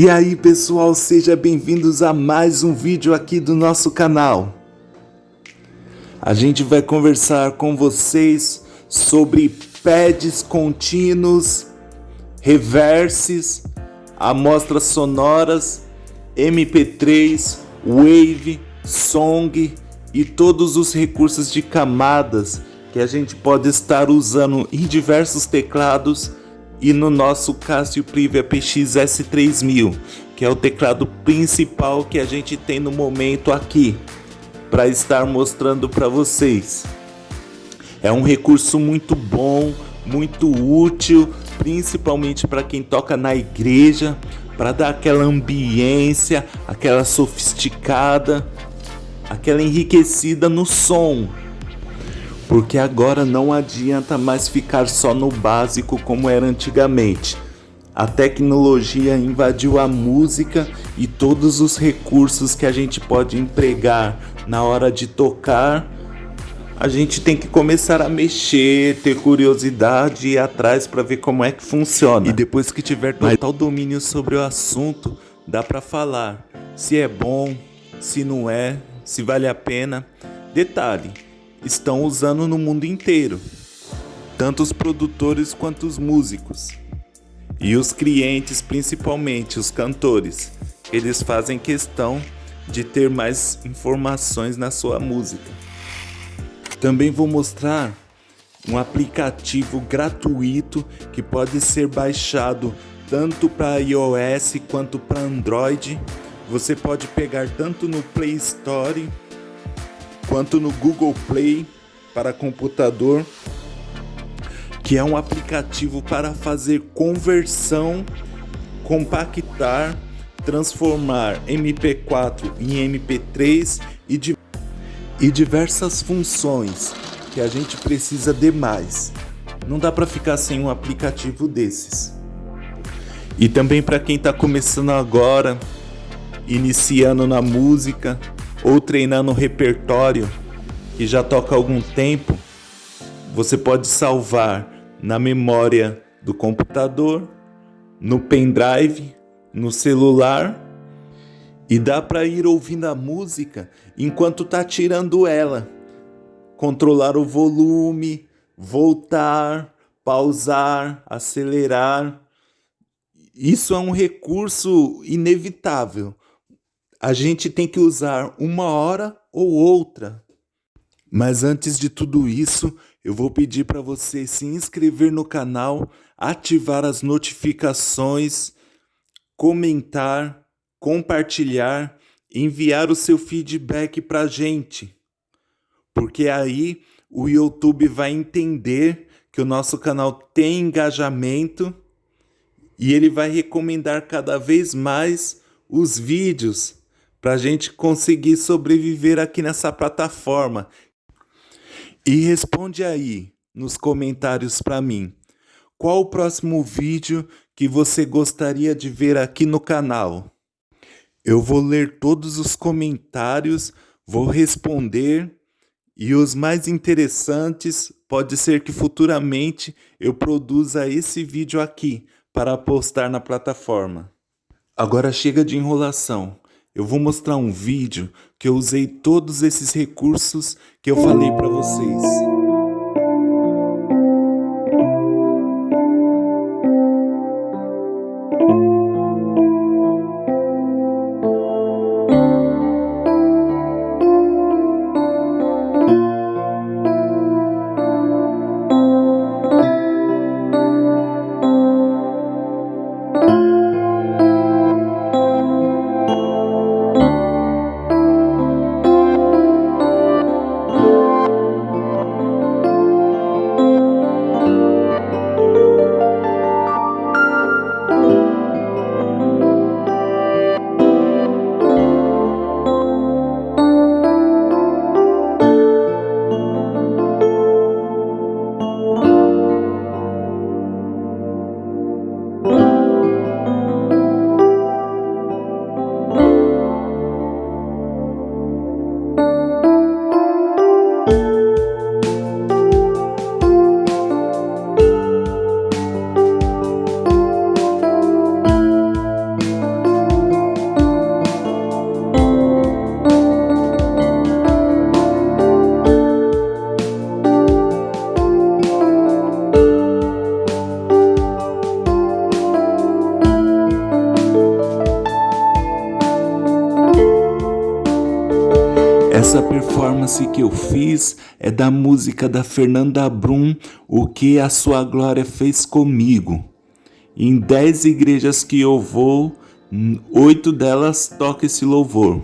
E aí pessoal, sejam bem-vindos a mais um vídeo aqui do nosso canal. A gente vai conversar com vocês sobre pads contínuos, reverses, amostras sonoras, MP3, Wave, Song e todos os recursos de camadas que a gente pode estar usando em diversos teclados e no nosso Casio Privia PX S3000, que é o teclado principal que a gente tem no momento aqui para estar mostrando para vocês. É um recurso muito bom, muito útil, principalmente para quem toca na igreja, para dar aquela ambiência, aquela sofisticada, aquela enriquecida no som porque agora não adianta mais ficar só no básico como era antigamente. A tecnologia invadiu a música e todos os recursos que a gente pode empregar na hora de tocar. A gente tem que começar a mexer, ter curiosidade e ir atrás para ver como é que funciona. E depois que tiver total domínio sobre o assunto, dá para falar se é bom, se não é, se vale a pena. Detalhe, estão usando no mundo inteiro, tanto os produtores quanto os músicos. E os clientes, principalmente os cantores, eles fazem questão de ter mais informações na sua música. Também vou mostrar um aplicativo gratuito que pode ser baixado tanto para iOS quanto para Android. Você pode pegar tanto no Play Store quanto no Google Play para computador, que é um aplicativo para fazer conversão, compactar, transformar MP4 em MP3 e, di e diversas funções que a gente precisa de mais. Não dá para ficar sem um aplicativo desses. E também para quem está começando agora, iniciando na música, ou treinando repertório que já toca há algum tempo, você pode salvar na memória do computador, no pendrive, no celular e dá para ir ouvindo a música enquanto tá tirando ela. Controlar o volume, voltar, pausar, acelerar. Isso é um recurso inevitável a gente tem que usar uma hora ou outra. Mas antes de tudo isso, eu vou pedir para você se inscrever no canal, ativar as notificações, comentar, compartilhar, enviar o seu feedback para a gente. Porque aí o YouTube vai entender que o nosso canal tem engajamento e ele vai recomendar cada vez mais os vídeos para a gente conseguir sobreviver aqui nessa plataforma. E responde aí nos comentários para mim, qual o próximo vídeo que você gostaria de ver aqui no canal? Eu vou ler todos os comentários, vou responder e os mais interessantes pode ser que futuramente eu produza esse vídeo aqui para postar na plataforma. Agora chega de enrolação eu vou mostrar um vídeo que eu usei todos esses recursos que eu falei para vocês. Performance que eu fiz é da música da Fernanda Brum, O que a Sua Glória Fez Comigo. Em dez igrejas que eu vou, oito delas tocam esse louvor.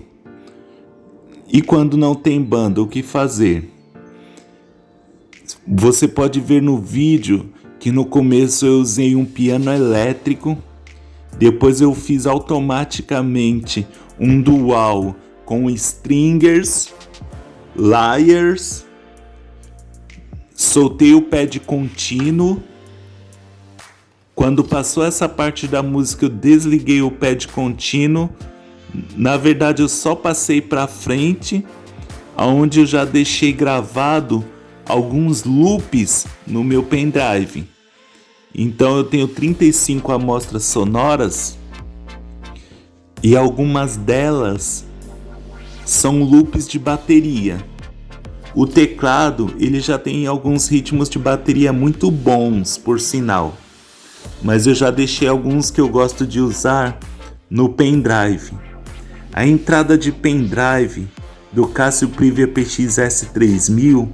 E quando não tem banda, o que fazer? Você pode ver no vídeo que no começo eu usei um piano elétrico, depois eu fiz automaticamente um dual com stringers, layers, soltei o pad contínuo. Quando passou essa parte da música, eu desliguei o pad contínuo. Na verdade, eu só passei para frente, aonde eu já deixei gravado alguns loops no meu pendrive. Então eu tenho 35 amostras sonoras e algumas delas são loops de bateria. O teclado ele já tem alguns ritmos de bateria muito bons, por sinal, mas eu já deixei alguns que eu gosto de usar no pendrive. A entrada de pendrive do Casio Privia PX S3000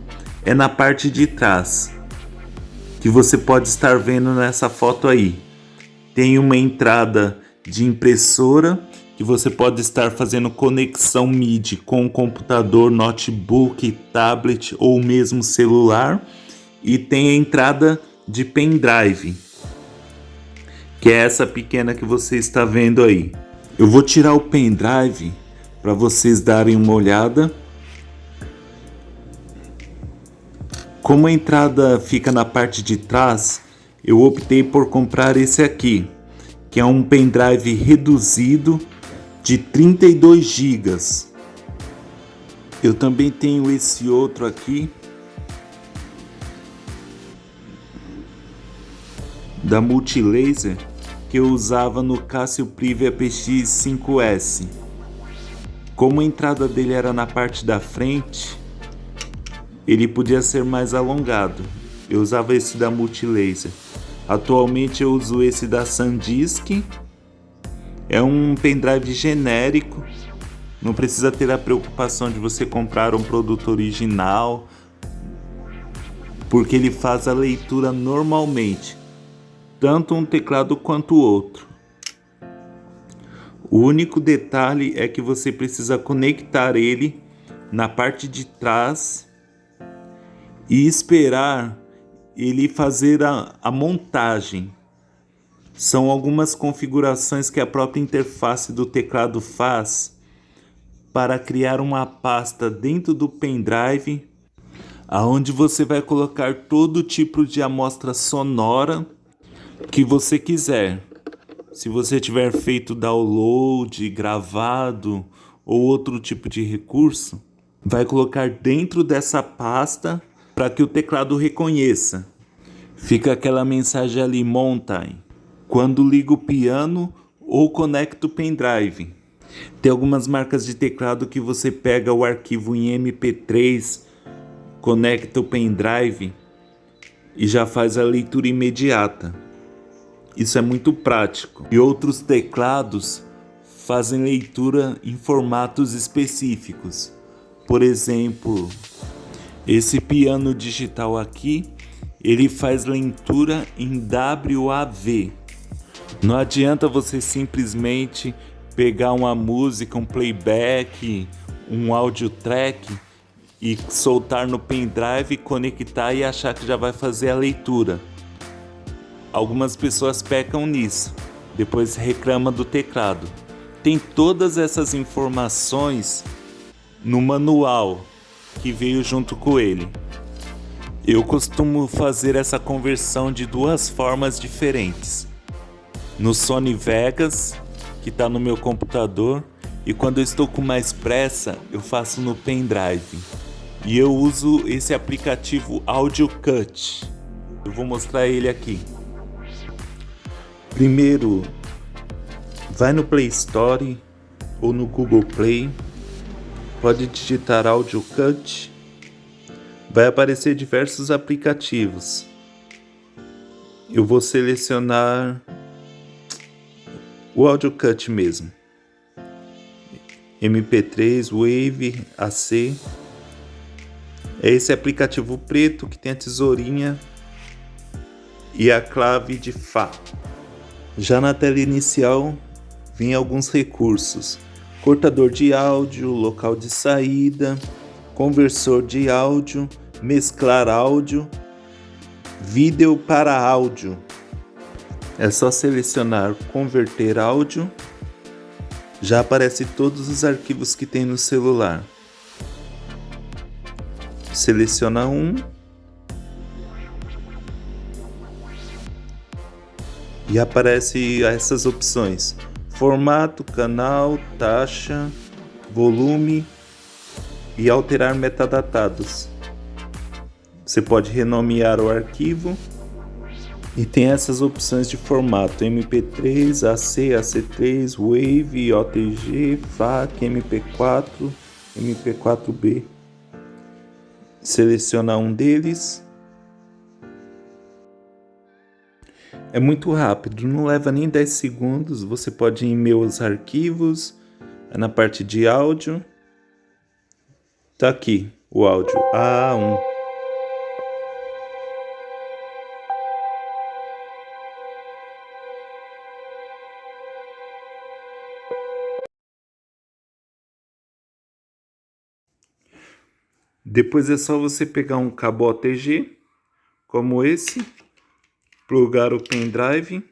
é na parte de trás que você pode estar vendo nessa foto aí. Tem uma entrada de impressora que você pode estar fazendo conexão MIDI com computador, notebook, tablet ou mesmo celular e tem a entrada de pendrive, que é essa pequena que você está vendo aí. Eu vou tirar o pendrive para vocês darem uma olhada Como a entrada fica na parte de trás, eu optei por comprar esse aqui, que é um pendrive reduzido de 32 GB. Eu também tenho esse outro aqui da Multilaser que eu usava no Casio Privia PX 5S. Como a entrada dele era na parte da frente, ele podia ser mais alongado. Eu usava esse da Multilaser. Atualmente eu uso esse da SanDisk. É um pendrive genérico. Não precisa ter a preocupação de você comprar um produto original, porque ele faz a leitura normalmente, tanto um teclado quanto o outro. O único detalhe é que você precisa conectar ele na parte de trás e esperar ele fazer a, a montagem. São algumas configurações que a própria interface do teclado faz para criar uma pasta dentro do pendrive aonde você vai colocar todo tipo de amostra sonora que você quiser. Se você tiver feito download, gravado ou outro tipo de recurso, vai colocar dentro dessa pasta para que o teclado reconheça. Fica aquela mensagem ali, Mountain, quando ligo o piano ou conecto o pendrive. Tem algumas marcas de teclado que você pega o arquivo em MP3, conecta o pendrive e já faz a leitura imediata. Isso é muito prático. E outros teclados fazem leitura em formatos específicos. Por exemplo, esse piano digital aqui, ele faz leitura em WAV. Não adianta você simplesmente pegar uma música, um playback, um audio track e soltar no pendrive, conectar e achar que já vai fazer a leitura. Algumas pessoas pecam nisso, depois reclama do teclado. Tem todas essas informações no manual que veio junto com ele. Eu costumo fazer essa conversão de duas formas diferentes. No Sony Vegas, que está no meu computador, e quando eu estou com mais pressa, eu faço no pendrive. E eu uso esse aplicativo Audio Cut. Eu vou mostrar ele aqui. Primeiro, vai no Play Store ou no Google Play pode digitar Audio Cut, vai aparecer diversos aplicativos. Eu vou selecionar o Audio Cut mesmo. MP3, Wave, AC. É esse aplicativo preto que tem a tesourinha e a clave de Fá. Já na tela inicial, vem alguns recursos. Cortador de áudio, local de saída, conversor de áudio, mesclar áudio, vídeo para áudio. É só selecionar converter áudio. Já aparece todos os arquivos que tem no celular. Seleciona um e aparece essas opções: formato, canal, taxa, volume e alterar metadatados. Você pode renomear o arquivo e tem essas opções de formato MP3, AC, AC3, Wave, OTG, FAC, MP4, MP4B. Seleciona um deles É muito rápido, não leva nem 10 segundos. Você pode ir em meus arquivos, na parte de áudio. Tá aqui o áudio A1. Depois é só você pegar um cabo OTG, como esse, plugar o pendrive,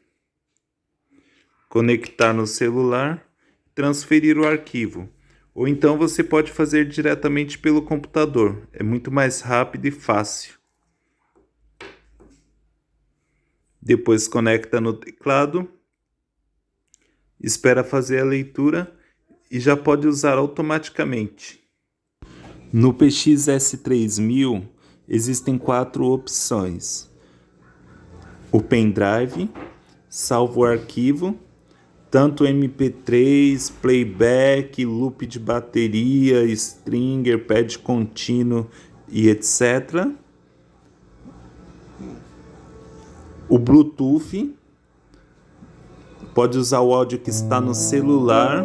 conectar no celular, transferir o arquivo. Ou então você pode fazer diretamente pelo computador, é muito mais rápido e fácil. Depois conecta no teclado, espera fazer a leitura e já pode usar automaticamente. No PXS3000 existem quatro opções o pendrive, salvo o arquivo, tanto MP3, playback, loop de bateria, stringer, pad contínuo e etc. O Bluetooth, pode usar o áudio que está no celular,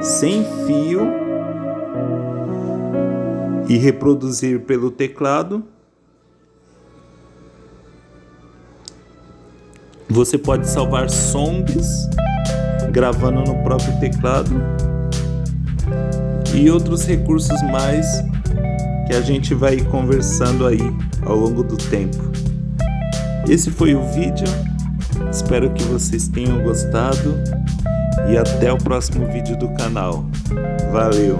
sem fio, e reproduzir pelo teclado. Você pode salvar songs gravando no próprio teclado e outros recursos mais que a gente vai conversando aí ao longo do tempo. Esse foi o vídeo, espero que vocês tenham gostado e até o próximo vídeo do canal. Valeu!